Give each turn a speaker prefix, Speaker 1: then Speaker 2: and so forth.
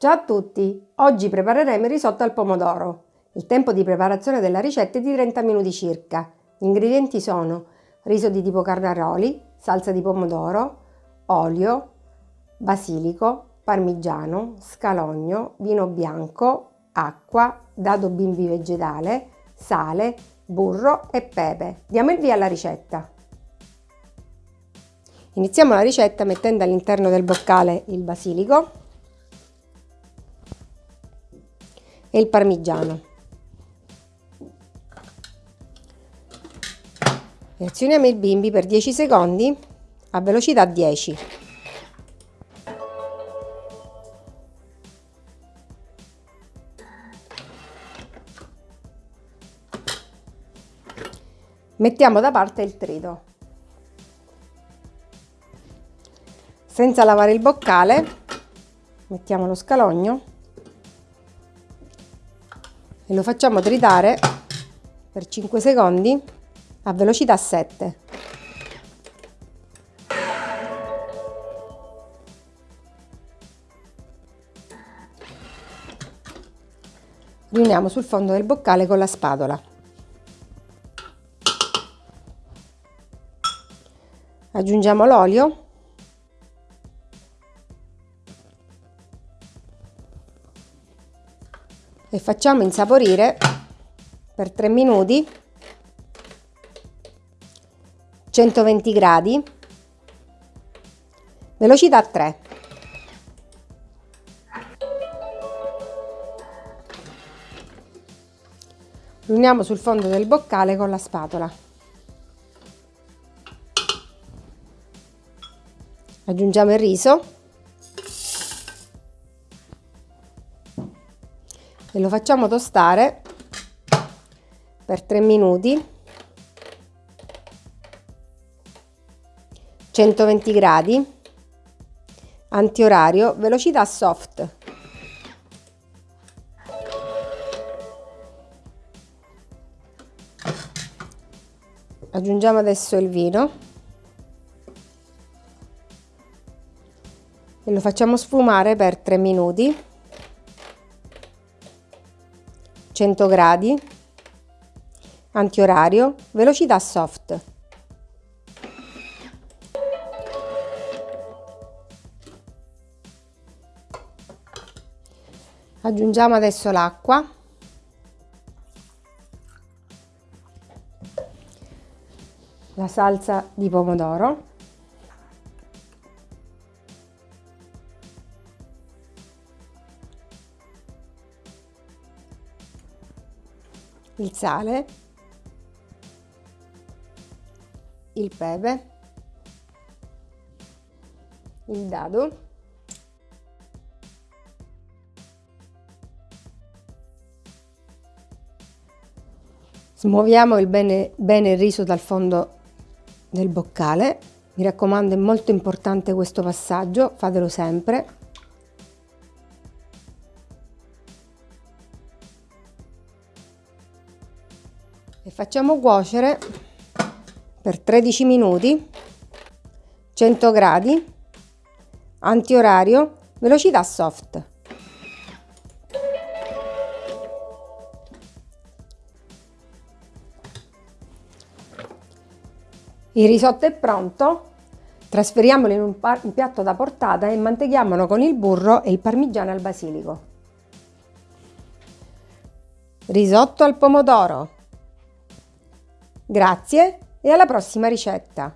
Speaker 1: Ciao a tutti! Oggi prepareremo il risotto al pomodoro. Il tempo di preparazione della ricetta è di 30 minuti circa. Gli ingredienti sono riso di tipo carnaroli, salsa di pomodoro, olio, basilico, parmigiano, scalogno, vino bianco, acqua, dado bimbi vegetale, sale, burro e pepe. Diamo il via alla ricetta. Iniziamo la ricetta mettendo all'interno del boccale il basilico e il parmigiano. Reazioniamo il bimbi per 10 secondi a velocità 10. Mettiamo da parte il trito. Senza lavare il boccale, mettiamo lo scalogno e lo facciamo tritare per 5 secondi a velocità 7. Riuniamo sul fondo del boccale con la spatola. Aggiungiamo l'olio e facciamo insaporire per 3 minuti 120 gradi. Velocità 3 riuniamo sul fondo del boccale con la spatola. Aggiungiamo il riso e lo facciamo tostare per 3 minuti. 120 gradi. Antiorario velocità soft. Aggiungiamo adesso il vino. E lo facciamo sfumare per 3 minuti 100 gradi, antiorario, velocità soft. Aggiungiamo adesso l'acqua. La salsa di pomodoro. Il sale, il pepe, il dado, Smuoviamo il bene, bene il riso dal fondo del boccale. Mi raccomando, è molto importante questo passaggio, fatelo sempre. E facciamo cuocere per 13 minuti 100 gradi antiorario velocità soft. Il risotto è pronto trasferiamolo in un, un piatto da portata e manteghiamolo con il burro e il parmigiano al basilico. Risotto al pomodoro Grazie e alla prossima ricetta!